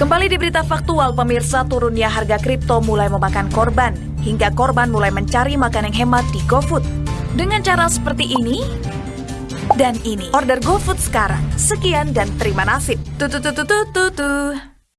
Kembali di berita faktual, pemirsa turunnya harga kripto mulai memakan korban, hingga korban mulai mencari makan yang hemat di GoFood. Dengan cara seperti ini, dan ini. Order GoFood sekarang. Sekian dan terima nasib. Tuh tutu tutu.